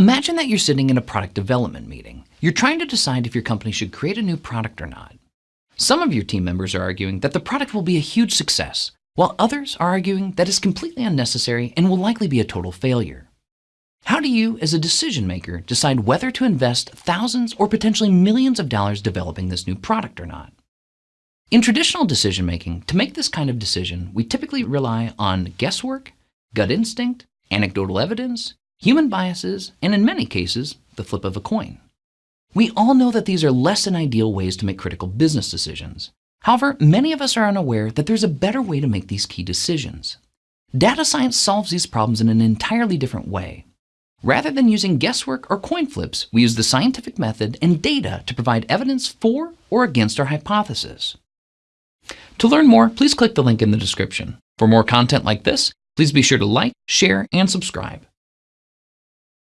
Imagine that you're sitting in a product development meeting. You're trying to decide if your company should create a new product or not. Some of your team members are arguing that the product will be a huge success, while others are arguing that it's completely unnecessary and will likely be a total failure. How do you, as a decision maker, decide whether to invest thousands or potentially millions of dollars developing this new product or not? In traditional decision making, to make this kind of decision, we typically rely on guesswork, gut instinct, anecdotal evidence, human biases, and in many cases, the flip of a coin. We all know that these are less than ideal ways to make critical business decisions. However, many of us are unaware that there's a better way to make these key decisions. Data science solves these problems in an entirely different way. Rather than using guesswork or coin flips, we use the scientific method and data to provide evidence for or against our hypothesis. To learn more, please click the link in the description. For more content like this, please be sure to like, share, and subscribe.